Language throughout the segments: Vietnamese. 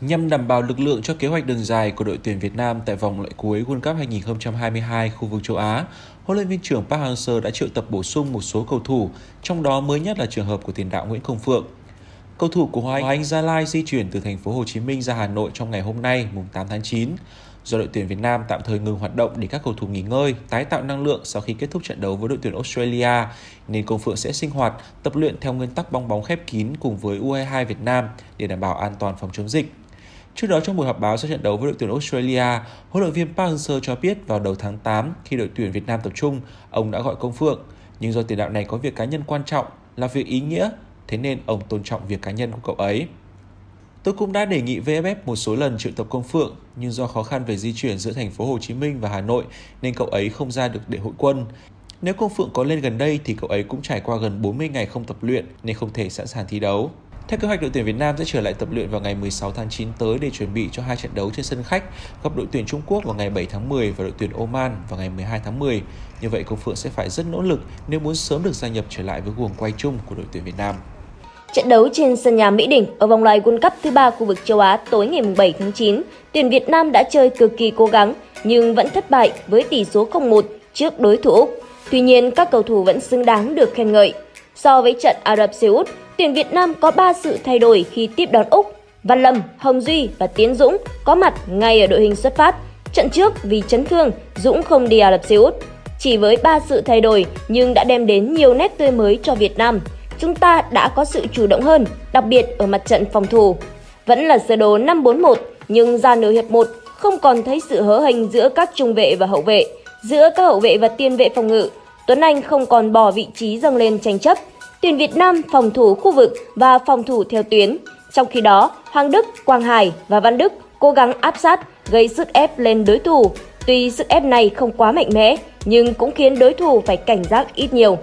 nhằm đảm bảo lực lượng cho kế hoạch đường dài của đội tuyển Việt Nam tại vòng loại cuối World Cup 2022 khu vực châu Á. Huấn luyện viên trưởng Park Hang-seo đã triệu tập bổ sung một số cầu thủ, trong đó mới nhất là trường hợp của tiền đạo Nguyễn Công Phượng. Cầu thủ của Hoàng Anh Gia Lai di chuyển từ thành phố Hồ Chí Minh ra Hà Nội trong ngày hôm nay, mùng 8 tháng 9. Do đội tuyển Việt Nam tạm thời ngừng hoạt động để các cầu thủ nghỉ ngơi, tái tạo năng lượng sau khi kết thúc trận đấu với đội tuyển Australia, nên Công Phượng sẽ sinh hoạt, tập luyện theo nguyên tắc bong bóng khép kín cùng với U22 Việt Nam để đảm bảo an toàn phòng chống dịch. Trước đó trong buổi họp báo sau trận đấu với đội tuyển Australia, huấn luyện viên Park Hang-seo cho biết vào đầu tháng 8 khi đội tuyển Việt Nam tập trung, ông đã gọi Công Phượng, nhưng do tiền đạo này có việc cá nhân quan trọng là việc ý nghĩa, thế nên ông tôn trọng việc cá nhân của cậu ấy. Tôi cũng đã đề nghị VFF một số lần triệu tập Công Phượng, nhưng do khó khăn về di chuyển giữa thành phố Hồ Chí Minh và Hà Nội nên cậu ấy không ra được để hội quân. Nếu Công Phượng có lên gần đây thì cậu ấy cũng trải qua gần 40 ngày không tập luyện nên không thể sẵn sàng thi đấu. Theo kế hoạch, đội tuyển Việt Nam sẽ trở lại tập luyện vào ngày 16 tháng 9 tới để chuẩn bị cho hai trận đấu trên sân khách gặp đội tuyển Trung Quốc vào ngày 7 tháng 10 và đội tuyển Oman vào ngày 12 tháng 10. Như vậy, Công Phượng sẽ phải rất nỗ lực nếu muốn sớm được gia nhập trở lại với guồng quay chung của đội tuyển Việt Nam. Trận đấu trên sân nhà Mỹ Đình ở vòng loại World Cup thứ ba khu vực châu Á tối ngày 7 tháng 9, tuyển Việt Nam đã chơi cực kỳ cố gắng nhưng vẫn thất bại với tỷ số 0-1 trước đối thủ Úc. Tuy nhiên, các cầu thủ vẫn xứng đáng được khen ngợi. So với trận Ả Rập Xê Út, tuyển Việt Nam có 3 sự thay đổi khi tiếp đón Úc. Văn Lâm, Hồng Duy và Tiến Dũng có mặt ngay ở đội hình xuất phát. Trận trước vì chấn thương, Dũng không đi Ả Rập Xê Út. Chỉ với 3 sự thay đổi nhưng đã đem đến nhiều nét tươi mới cho Việt Nam chúng ta đã có sự chủ động hơn, đặc biệt ở mặt trận phòng thủ. Vẫn là sơ đồ 5-4-1, nhưng ra nửa hiệp 1 không còn thấy sự hớ hình giữa các trung vệ và hậu vệ, giữa các hậu vệ và tiền vệ phòng ngự. Tuấn Anh không còn bỏ vị trí dâng lên tranh chấp. Tuyển Việt Nam phòng thủ khu vực và phòng thủ theo tuyến. Trong khi đó, Hoàng Đức, Quang Hải và Văn Đức cố gắng áp sát, gây sức ép lên đối thủ. Tuy sức ép này không quá mạnh mẽ, nhưng cũng khiến đối thủ phải cảnh giác ít nhiều.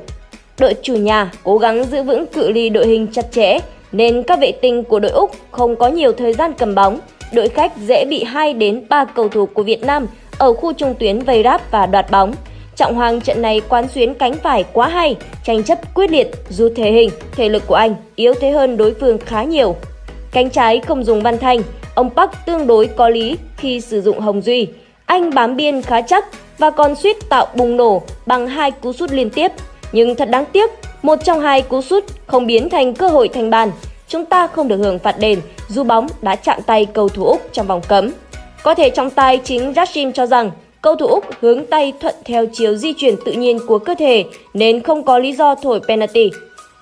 Đội chủ nhà cố gắng giữ vững cự ly đội hình chặt chẽ nên các vệ tinh của đội Úc không có nhiều thời gian cầm bóng. Đội khách dễ bị 2 đến 3 cầu thủ của Việt Nam ở khu trung tuyến vây ráp và đoạt bóng. Trọng Hoàng trận này quán xuyến cánh phải quá hay, tranh chấp quyết liệt dù thể hình, thể lực của anh yếu thế hơn đối phương khá nhiều. Cánh trái không dùng Văn Thanh, ông Park tương đối có lý khi sử dụng Hồng Duy. Anh bám biên khá chắc và còn suýt tạo bùng nổ bằng hai cú sút liên tiếp nhưng thật đáng tiếc, một trong hai cú sút không biến thành cơ hội thành bàn. Chúng ta không được hưởng phạt đền dù bóng đã chạm tay cầu thủ Úc trong vòng cấm. Có thể trong tay chính Rashim cho rằng cầu thủ Úc hướng tay thuận theo chiều di chuyển tự nhiên của cơ thể nên không có lý do thổi penalty.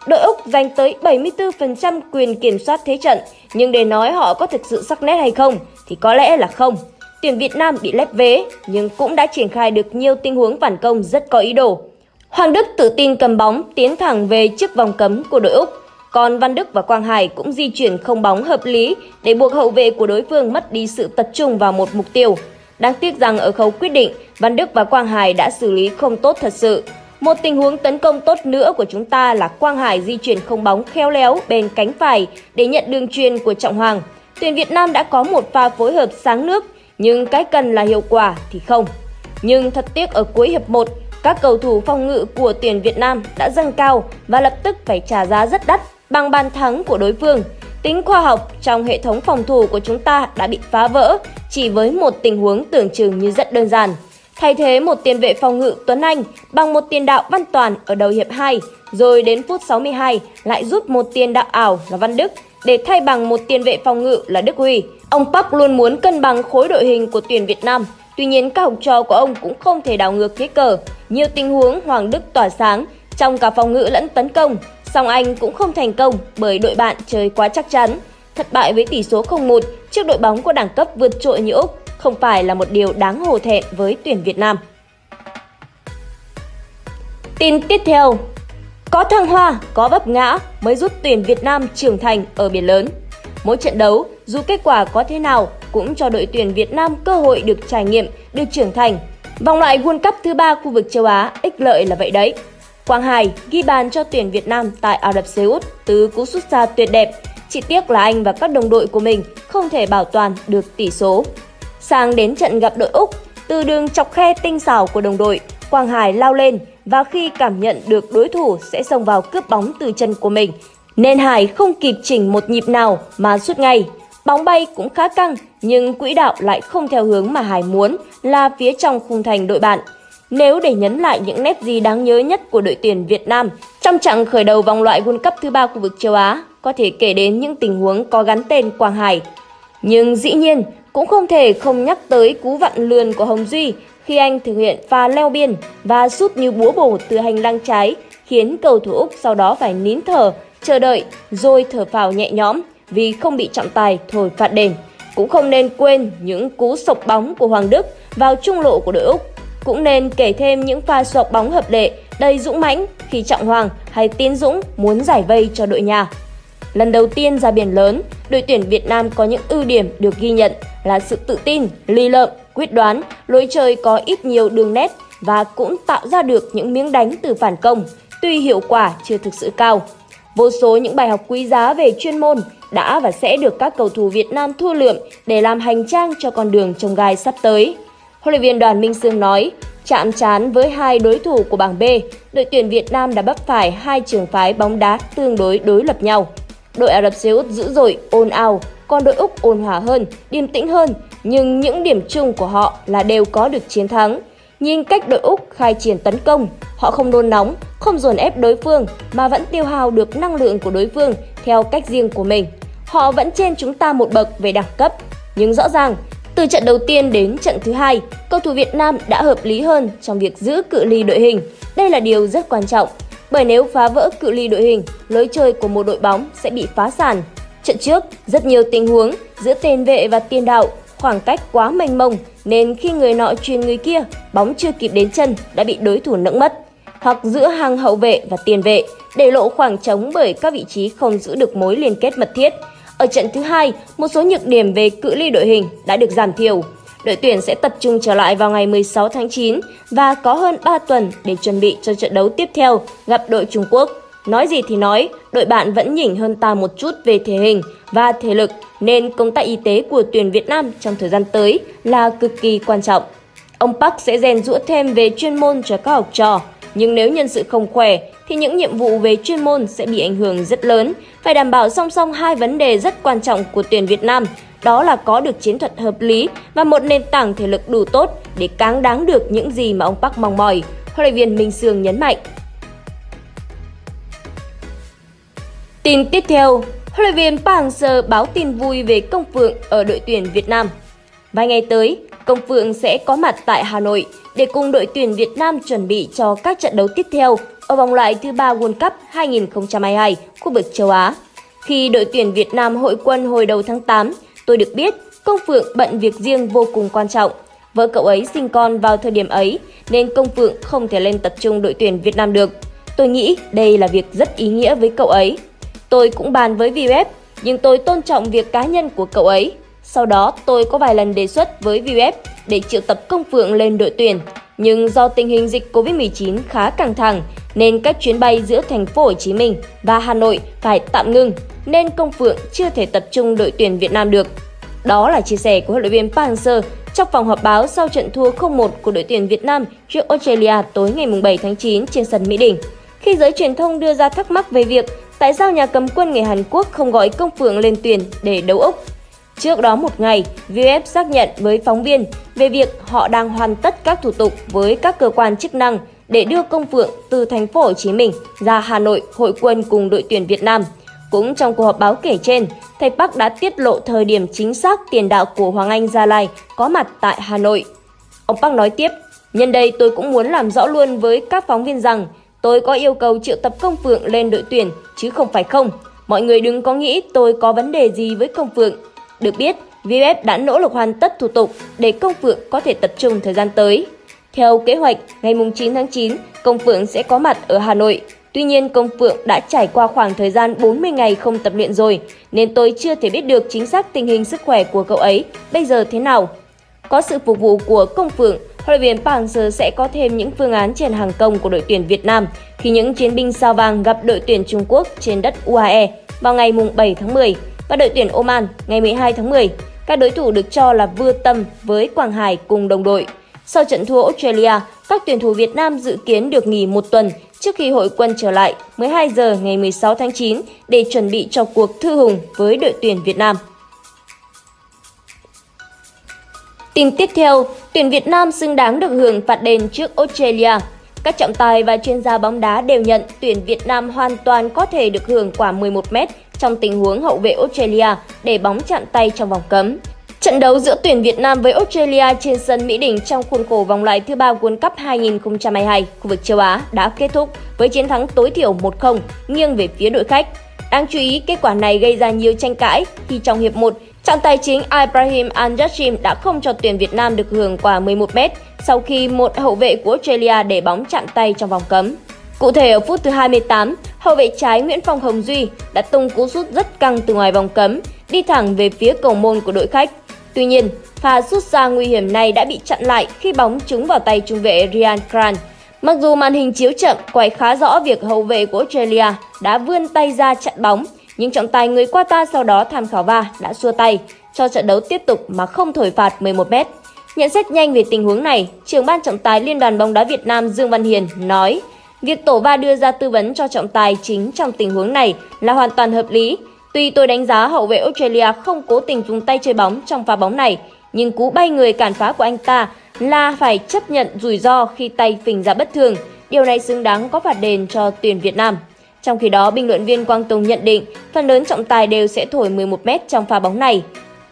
Đội Úc giành tới 74% quyền kiểm soát thế trận, nhưng để nói họ có thực sự sắc nét hay không thì có lẽ là không. Tuyển Việt Nam bị lép vế nhưng cũng đã triển khai được nhiều tình huống phản công rất có ý đồ. Hoàng Đức tự tin cầm bóng tiến thẳng về trước vòng cấm của đội Úc. Còn Văn Đức và Quang Hải cũng di chuyển không bóng hợp lý để buộc hậu vệ của đối phương mất đi sự tập trung vào một mục tiêu. Đáng tiếc rằng ở khâu quyết định, Văn Đức và Quang Hải đã xử lý không tốt thật sự. Một tình huống tấn công tốt nữa của chúng ta là Quang Hải di chuyển không bóng khéo léo bên cánh phải để nhận đường truyền của Trọng Hoàng. Tuyển Việt Nam đã có một pha phối hợp sáng nước, nhưng cái cần là hiệu quả thì không. Nhưng thật tiếc ở cuối hiệp 1, các cầu thủ phòng ngự của tuyển Việt Nam đã dâng cao và lập tức phải trả giá rất đắt bằng bàn thắng của đối phương. Tính khoa học trong hệ thống phòng thủ của chúng ta đã bị phá vỡ chỉ với một tình huống tưởng chừng như rất đơn giản. Thay thế một tiền vệ phòng ngự Tuấn Anh bằng một tiền đạo Văn Toàn ở đầu hiệp 2, rồi đến phút 62 lại rút một tiền đạo ảo là Văn Đức để thay bằng một tiền vệ phòng ngự là Đức Huy. Ông Park luôn muốn cân bằng khối đội hình của tuyển Việt Nam Tuy nhiên các học trò của ông cũng không thể đảo ngược thế cờ. Nhiều tình huống Hoàng Đức tỏa sáng trong cả phòng ngự lẫn tấn công, song anh cũng không thành công bởi đội bạn chơi quá chắc chắn. Thất bại với tỷ số 0-1 trước đội bóng của đẳng cấp vượt trội như Úc không phải là một điều đáng hổ thẹn với tuyển Việt Nam. Tin tiếp theo Có thăng hoa, có vấp ngã mới giúp tuyển Việt Nam trưởng thành ở biển lớn. Mỗi trận đấu, dù kết quả có thế nào, cũng cho đội tuyển Việt Nam cơ hội được trải nghiệm, được trưởng thành. Vòng loại World Cup thứ ba khu vực châu Á ích lợi là vậy đấy. Quang Hải ghi bàn cho tuyển Việt Nam tại Ả Rập Xê Út từ cú sút xa tuyệt đẹp. Chỉ tiếc là anh và các đồng đội của mình không thể bảo toàn được tỷ số. Sang đến trận gặp đội Úc, từ đường chọc khe tinh xảo của đồng đội, Quang Hải lao lên và khi cảm nhận được đối thủ sẽ xông vào cướp bóng từ chân của mình, nên Hải không kịp chỉnh một nhịp nào mà sút ngay. Bóng bay cũng khá căng, nhưng quỹ đạo lại không theo hướng mà Hải muốn là phía trong khung thành đội bạn. Nếu để nhấn lại những nét gì đáng nhớ nhất của đội tuyển Việt Nam trong trận khởi đầu vòng loại World Cup thứ ba khu vực châu Á, có thể kể đến những tình huống có gắn tên Quang Hải. Nhưng dĩ nhiên, cũng không thể không nhắc tới cú vặn lườn của Hồng Duy khi anh thực hiện pha leo biên và sút như búa bổ từ hành lang trái, khiến cầu thủ Úc sau đó phải nín thở, chờ đợi rồi thở phào nhẹ nhõm vì không bị trọng tài thổi phạt đền. Cũng không nên quên những cú sộc bóng của Hoàng Đức vào trung lộ của đội Úc. Cũng nên kể thêm những pha sộc bóng hợp lệ đầy dũng mãnh khi Trọng Hoàng hay Tiến Dũng muốn giải vây cho đội nhà. Lần đầu tiên ra biển lớn, đội tuyển Việt Nam có những ưu điểm được ghi nhận là sự tự tin, ly lợm, quyết đoán, lối chơi có ít nhiều đường nét và cũng tạo ra được những miếng đánh từ phản công, tuy hiệu quả chưa thực sự cao. Vô số những bài học quý giá về chuyên môn đã và sẽ được các cầu thủ Việt Nam thu lượm để làm hành trang cho con đường trông gai sắp tới. Huấn luyện viên Đoàn Minh Sương nói, chạm trán với hai đối thủ của bảng B, đội tuyển Việt Nam đã bắt phải hai trường phái bóng đá tương đối đối lập nhau. Đội Ả Rập Xê Út dữ dội, ồn ào, còn đội Úc ôn hòa hơn, điềm tĩnh hơn, nhưng những điểm chung của họ là đều có được chiến thắng. Nhìn cách đội Úc khai triển tấn công, họ không nôn nóng, không dồn ép đối phương mà vẫn tiêu hao được năng lượng của đối phương theo cách riêng của mình. Họ vẫn trên chúng ta một bậc về đẳng cấp, nhưng rõ ràng từ trận đầu tiên đến trận thứ hai, cầu thủ Việt Nam đã hợp lý hơn trong việc giữ cự ly đội hình. Đây là điều rất quan trọng, bởi nếu phá vỡ cự ly đội hình, lối chơi của một đội bóng sẽ bị phá sản. Trận trước, rất nhiều tình huống giữa tiền vệ và tiền đạo, khoảng cách quá mênh mông nên khi người nọ truyền người kia, bóng chưa kịp đến chân đã bị đối thủ nẫng mất. Hoặc giữa hàng hậu vệ và tiền vệ, để lộ khoảng trống bởi các vị trí không giữ được mối liên kết mật thiết. Ở trận thứ hai, một số nhược điểm về cự ly đội hình đã được giảm thiểu. Đội tuyển sẽ tập trung trở lại vào ngày 16 tháng 9 và có hơn 3 tuần để chuẩn bị cho trận đấu tiếp theo gặp đội Trung Quốc. Nói gì thì nói, đội bạn vẫn nhỉnh hơn ta một chút về thể hình và thể lực nên công tác y tế của tuyển Việt Nam trong thời gian tới là cực kỳ quan trọng. Ông Park sẽ rèn rũa thêm về chuyên môn cho các học trò, nhưng nếu nhân sự không khỏe thì những nhiệm vụ về chuyên môn sẽ bị ảnh hưởng rất lớn. Phải đảm bảo song song hai vấn đề rất quan trọng của tuyển Việt Nam, đó là có được chiến thuật hợp lý và một nền tảng thể lực đủ tốt để cáng đáng được những gì mà ông Park mong mỏi. Huấn luyện viên Minh Sương nhấn mạnh. Tin tiếp theo, huấn luyện viên Park Hang-seo báo tin vui về Công Phượng ở đội tuyển Việt Nam. Vài ngày tới, Công Phượng sẽ có mặt tại Hà Nội để cùng đội tuyển Việt Nam chuẩn bị cho các trận đấu tiếp theo ở vòng loại thứ ba World Cup 2022 khu vực châu Á. Khi đội tuyển Việt Nam hội quân hồi đầu tháng 8, tôi được biết Công Phượng bận việc riêng vô cùng quan trọng. Vợ cậu ấy sinh con vào thời điểm ấy nên Công Phượng không thể lên tập trung đội tuyển Việt Nam được. Tôi nghĩ đây là việc rất ý nghĩa với cậu ấy. Tôi cũng bàn với VF, nhưng tôi tôn trọng việc cá nhân của cậu ấy. Sau đó, tôi có vài lần đề xuất với VF để triệu tập Công Phượng lên đội tuyển. Nhưng do tình hình dịch Covid-19 khá căng thẳng, nên các chuyến bay giữa thành phố Hồ Chí Minh và Hà Nội phải tạm ngưng, nên Công Phượng chưa thể tập trung đội tuyển Việt Nam được. Đó là chia sẻ của huấn luyện viên Park Hang-seo trong phòng họp báo sau trận thua 0-1 của đội tuyển Việt Nam trước Australia tối ngày 7 tháng 9 trên sân Mỹ Đình. Khi giới truyền thông đưa ra thắc mắc về việc tại sao nhà cầm quân người Hàn Quốc không gọi Công Phượng lên tuyển để đấu Úc. Trước đó một ngày, VF xác nhận với phóng viên về việc họ đang hoàn tất các thủ tục với các cơ quan chức năng để đưa Công Phượng từ thành phố Hồ Chí Minh ra Hà Nội hội quân cùng đội tuyển Việt Nam. Cũng trong cuộc họp báo kể trên, thầy Park đã tiết lộ thời điểm chính xác tiền đạo của Hoàng Anh Gia Lai có mặt tại Hà Nội. Ông Park nói tiếp, nhân đây tôi cũng muốn làm rõ luôn với các phóng viên rằng tôi có yêu cầu triệu tập Công Phượng lên đội tuyển chứ không phải không. Mọi người đừng có nghĩ tôi có vấn đề gì với Công Phượng. Được biết, VF đã nỗ lực hoàn tất thủ tục để Công Phượng có thể tập trung thời gian tới. Theo kế hoạch, ngày 9 tháng 9, Công Phượng sẽ có mặt ở Hà Nội. Tuy nhiên, Công Phượng đã trải qua khoảng thời gian 40 ngày không tập luyện rồi, nên tôi chưa thể biết được chính xác tình hình sức khỏe của cậu ấy bây giờ thế nào. Có sự phục vụ của Công Phượng, huấn luyện viên Park Hang-seo sẽ có thêm những phương án trên hàng công của đội tuyển Việt Nam khi những chiến binh sao vàng gặp đội tuyển Trung Quốc trên đất UAE vào ngày 7 tháng 10 và đội tuyển Oman ngày 12 tháng 10. Các đối thủ được cho là vừa tâm với Quảng Hải cùng đồng đội. Sau trận thua Australia, các tuyển thủ Việt Nam dự kiến được nghỉ một tuần trước khi hội quân trở lại 12 giờ ngày 16 tháng 9 để chuẩn bị cho cuộc thư hùng với đội tuyển Việt Nam. Tin tiếp theo, tuyển Việt Nam xứng đáng được hưởng phạt đền trước Australia. Các trọng tài và chuyên gia bóng đá đều nhận tuyển Việt Nam hoàn toàn có thể được hưởng quả 11m trong tình huống hậu vệ Australia để bóng chạm tay trong vòng cấm. Trận đấu giữa tuyển Việt Nam với Australia trên sân Mỹ Đình trong khuôn khổ vòng loại thứ ba World Cup 2022 khu vực châu Á đã kết thúc với chiến thắng tối thiểu 1-0 nghiêng về phía đội khách. Đáng chú ý, kết quả này gây ra nhiều tranh cãi khi trong hiệp 1, trọng tài chính Ibrahim al đã không cho tuyển Việt Nam được hưởng quả 11m sau khi một hậu vệ của Australia để bóng chạm tay trong vòng cấm. Cụ thể ở phút thứ 28, hậu vệ trái Nguyễn Phong Hồng Duy đã tung cú sút rất căng từ ngoài vòng cấm, đi thẳng về phía cầu môn của đội khách. Tuy nhiên, pha sút xa nguy hiểm này đã bị chặn lại khi bóng trúng vào tay trung vệ Ryan Grant. Mặc dù màn hình chiếu chậm quay khá rõ việc hậu vệ của Australia đã vươn tay ra chặn bóng, nhưng trọng tài người Qatar sau đó tham khảo va đã xua tay cho trận đấu tiếp tục mà không thổi phạt 11m. Nhận xét nhanh về tình huống này, trưởng ban trọng tài Liên đoàn bóng đá Việt Nam Dương Văn Hiền nói Việc tổ va đưa ra tư vấn cho trọng tài chính trong tình huống này là hoàn toàn hợp lý. Tuy tôi đánh giá hậu vệ Australia không cố tình dùng tay chơi bóng trong pha bóng này, nhưng cú bay người cản phá của anh ta là phải chấp nhận rủi ro khi tay phình ra bất thường. Điều này xứng đáng có phạt đền cho tuyển Việt Nam. Trong khi đó, bình luận viên Quang Tùng nhận định phần lớn trọng tài đều sẽ thổi 11m trong pha bóng này.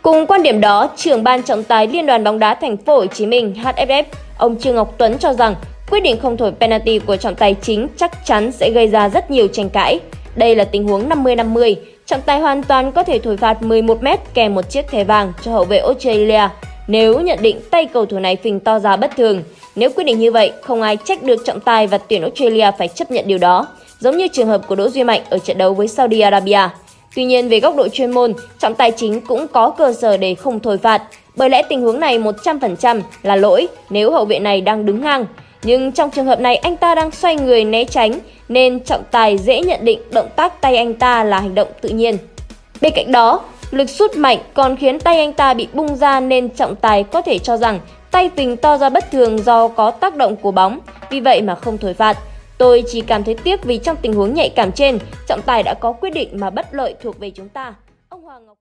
Cùng quan điểm đó, trưởng ban trọng tài Liên đoàn bóng đá Thành phố Hồ Chí Minh HFF, ông Trương Ngọc Tuấn cho rằng quyết định không thổi penalty của trọng tài chính chắc chắn sẽ gây ra rất nhiều tranh cãi. Đây là tình huống 50-50, trọng tài hoàn toàn có thể thổi phạt 11m kèm một chiếc thẻ vàng cho hậu vệ Australia nếu nhận định tay cầu thủ này phình to ra bất thường. Nếu quyết định như vậy, không ai trách được trọng tài và tuyển Australia phải chấp nhận điều đó, giống như trường hợp của Đỗ Duy Mạnh ở trận đấu với Saudi Arabia. Tuy nhiên về góc độ chuyên môn, trọng tài chính cũng có cơ sở để không thổi phạt, bởi lẽ tình huống này 100% là lỗi nếu hậu vệ này đang đứng ngang. Nhưng trong trường hợp này anh ta đang xoay người né tránh nên trọng tài dễ nhận định động tác tay anh ta là hành động tự nhiên. Bên cạnh đó, lực sút mạnh còn khiến tay anh ta bị bung ra nên trọng tài có thể cho rằng tay tình to ra bất thường do có tác động của bóng, vì vậy mà không thổi phạt. Tôi chỉ cảm thấy tiếc vì trong tình huống nhạy cảm trên, trọng tài đã có quyết định mà bất lợi thuộc về chúng ta. Ông Hoàng Ngọc